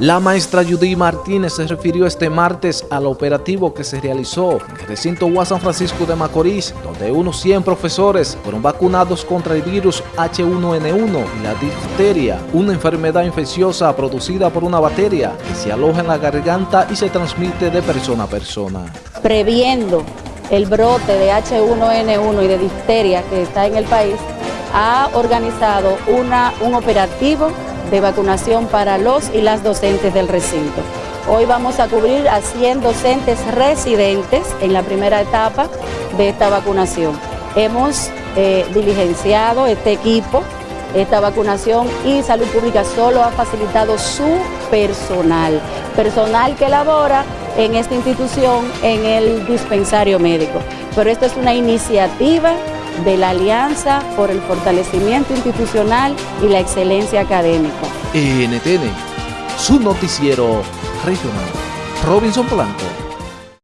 La maestra Judy Martínez se refirió este martes al operativo que se realizó en el recinto UA San Francisco de Macorís, donde unos 100 profesores fueron vacunados contra el virus H1N1 y la difteria, una enfermedad infecciosa producida por una bacteria que se aloja en la garganta y se transmite de persona a persona. Previendo el brote de H1N1 y de difteria que está en el país, ha organizado un operativo de vacunación para los y las docentes del recinto. Hoy vamos a cubrir a 100 docentes residentes en la primera etapa de esta vacunación. Hemos eh, diligenciado este equipo, esta vacunación y Salud Pública solo ha facilitado su personal, personal que labora en esta institución en el dispensario médico. Pero esto es una iniciativa de la Alianza por el Fortalecimiento Institucional y la Excelencia Académica. NTN, su noticiero regional. Robinson Blanco.